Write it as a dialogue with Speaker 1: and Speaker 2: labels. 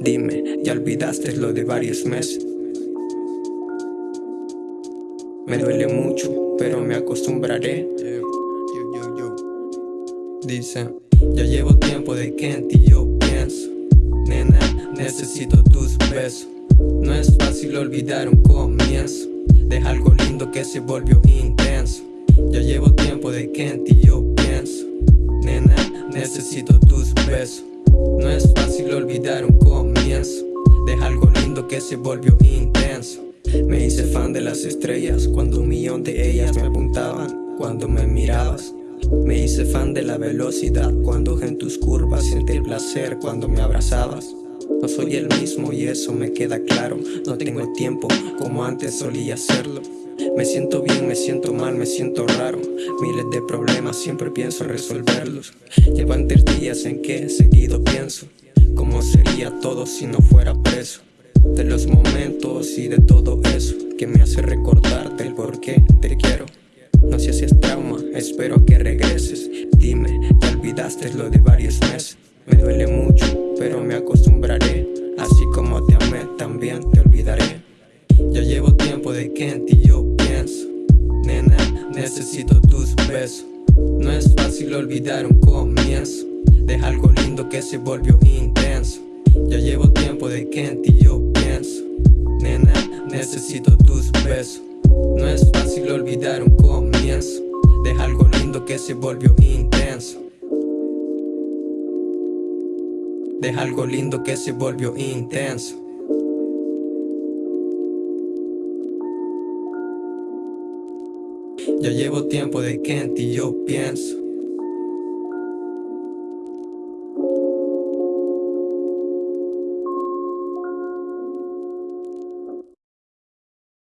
Speaker 1: Dime, ya olvidaste lo de varios meses. Me duele mucho, pero me acostumbraré. Dice, ya llevo tiempo de que en ti yo pienso. Nena, necesito tus besos. No es fácil olvidar un comienzo. Deja algo lindo que se volvió intenso. Ya llevo tiempo de que en ti yo pienso. Nena, necesito tus besos. No es fácil olvidar un comienzo. Deja algo lindo que se volvió intenso. Me hice fan de las estrellas Cuando un millón de ellas me apuntaban Cuando me mirabas. Me hice fan de la velocidad Cuando en tus curvas sentí el placer Cuando me abrazabas. No soy el mismo y eso me queda claro. No tengo tiempo como antes solía hacerlo. Me siento bien, me siento mal, me siento raro. Miles de problemas, siempre pienso resolverlos. Llevan tres días en que seguido pienso sería todo si no fuera preso. De los momentos y de todo eso Que me hace recordarte el por qué te quiero. No sé si es trauma, espero que regreses. Dime, ¿te olvidaste lo de varios meses? Me duele mucho, pero me acostumbraré. Así como te amé, también te olvidaré. Ya llevo tiempo de que en ti yo Nena, necesito tus besos. No es fácil olvidar un comienzo Deja algo lindo que se volvió intenso Ya llevo tiempo de que en ti yo pienso. Nena, necesito tus besos. No es fácil olvidar un comienzo. Deja algo lindo que se volvió intenso. Deja algo lindo que se volvió intenso. Ya llevo tiempo de que en ti yo pienso